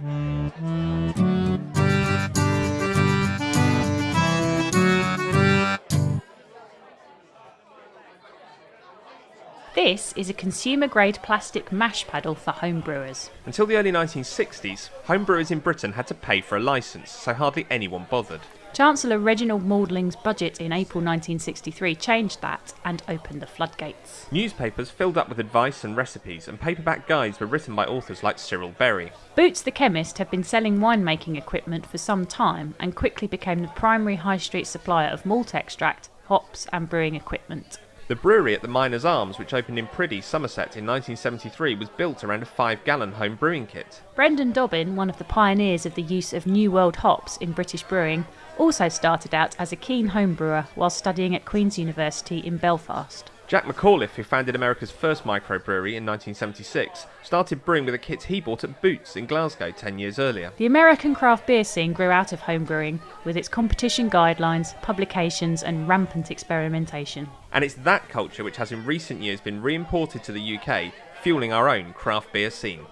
This is a consumer grade plastic mash paddle for home brewers. Until the early 1960s, home brewers in Britain had to pay for a licence, so hardly anyone bothered. Chancellor Reginald Maudling's budget in April 1963 changed that and opened the floodgates. Newspapers filled up with advice and recipes, and paperback guides were written by authors like Cyril Berry. Boots the chemist had been selling winemaking equipment for some time and quickly became the primary high street supplier of malt extract, hops, and brewing equipment. The brewery at the Miners Arms, which opened in Priddy, Somerset in 1973, was built around a five gallon home brewing kit. Brendan Dobbin, one of the pioneers of the use of New World hops in British brewing, also started out as a keen home brewer while studying at Queen's University in Belfast. Jack McAuliffe, who founded America's first microbrewery in 1976, started brewing with a kit he bought at Boots in Glasgow 10 years earlier. The American craft beer scene grew out of home brewing with its competition guidelines, publications, and rampant experimentation. And it's that culture which has in recent years been re imported to the UK, fueling our own craft beer scene.